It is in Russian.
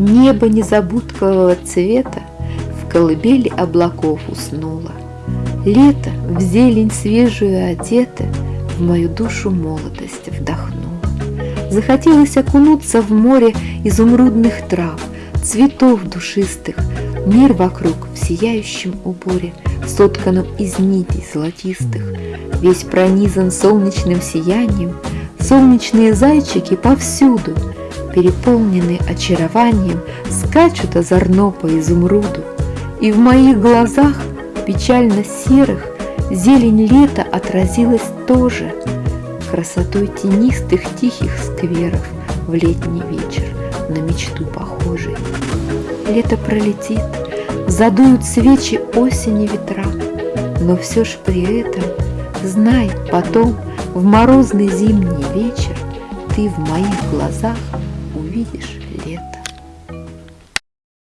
Небо незабудкового цвета В колыбели облаков уснуло. Лето в зелень свежую одето В мою душу молодость вдохнуло. Захотелось окунуться в море изумрудных трав, Цветов душистых, мир вокруг в сияющем уборе, Сотканном из нитей золотистых, Весь пронизан солнечным сиянием, Солнечные зайчики повсюду, Переполнены очарованием, Скачут озорно по изумруду, И в моих глазах, печально серых, Зелень лета отразилась тоже Красотой тенистых тихих скверов В летний вечер на мечту похожий. Лето пролетит, задуют свечи осени ветра, Но все ж при этом, знай, потом В морозный зимний вечер Ты в моих глазах увидишь лето.